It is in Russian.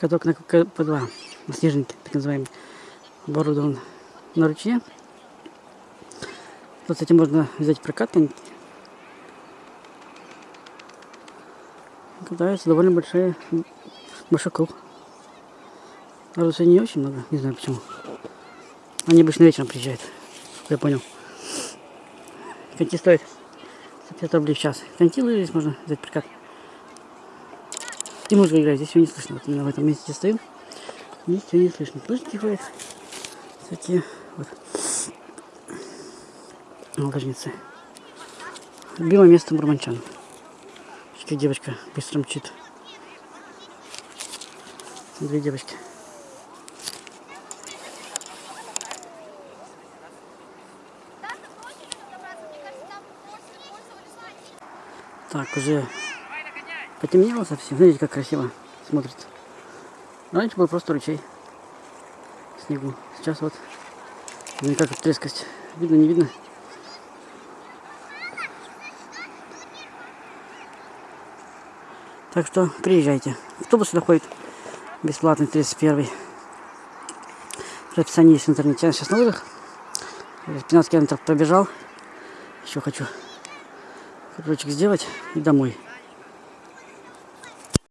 Каток на КП-2, на снежнике, так называемый, оборудован на ручье. Вот, кстати, можно взять прокат коньки. Катаются довольно большие, большой круг. Народу сегодня не очень много, не знаю почему. Они обычно вечером приезжают, я понял. Коньки стоят 50 рублей в час. Коньки здесь можно взять прокат. И музыка играет, здесь ее не слышно. Вот именно в этом месте стою. Здесь ее не слышно. Лыжники ходят. Всякие вот. Лыжницы. Любимое место мурманчан. Как девочка быстро мчит. Две девочки. Так, уже потемнело совсем. Смотрите, как красиво смотрится. Раньше был просто ручей снегу. Сейчас вот, ну как трескость. Видно, не видно. Так что приезжайте. Автобус сюда ходит бесплатный, 31 Расписание есть в интернете. Я сейчас на лыжах. 15 километров пробежал. Еще хочу кружочек сделать и домой.